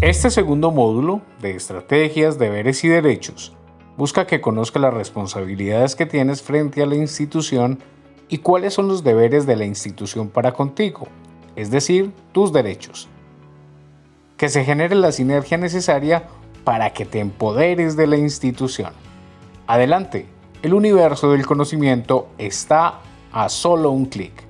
Este segundo módulo de estrategias, deberes y derechos busca que conozca las responsabilidades que tienes frente a la institución y cuáles son los deberes de la institución para contigo, es decir, tus derechos. Que se genere la sinergia necesaria para que te empoderes de la institución. Adelante, el universo del conocimiento está a solo un clic.